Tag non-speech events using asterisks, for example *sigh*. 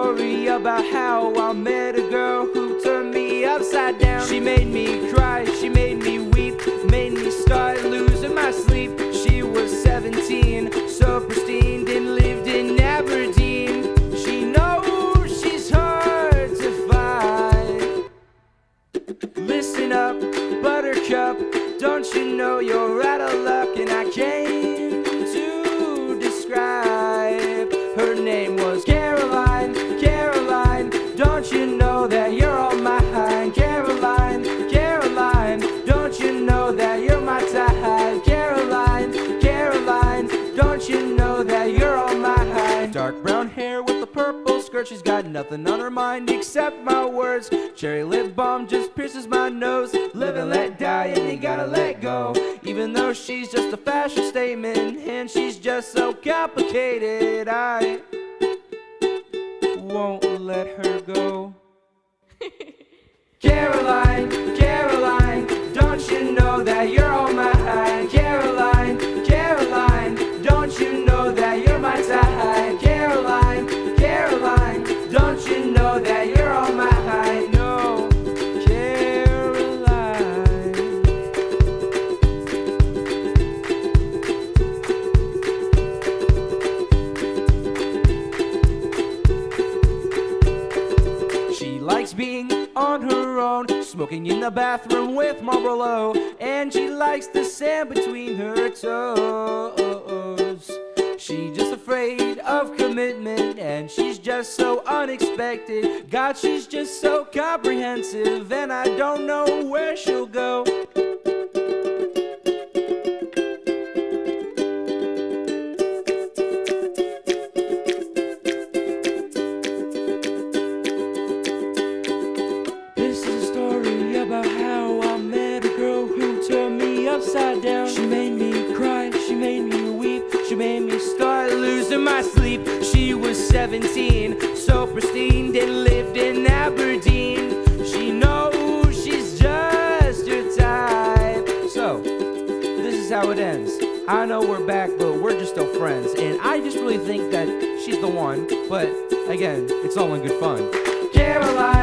story about how I met a girl who turned me upside down. She made me cry, she made me weep, made me start losing my sleep. She was 17, so pristine, then lived in Aberdeen. She knows she's hard to find. Listen up, Buttercup, don't you know you're out of luck? And I came to describe. Her name was skirt, she's got nothing on her mind except my words. Cherry lip balm just pierces my nose. Live and let die, and you gotta let go. Even though she's just a fashion statement, and she's just so complicated, I won't let her go. *laughs* Caroline, Caroline, don't you know that you're on her own, smoking in the bathroom with Marlboro, and she likes the sand between her toes. She's just afraid of commitment, and she's just so unexpected. God, she's just so comprehensive, and I don't know where she'll go. Was 17, so pristine, then lived in Aberdeen. She knows she's just your type. So, this is how it ends. I know we're back, but we're just still friends. And I just really think that she's the one. But again, it's all in good fun. Caroline,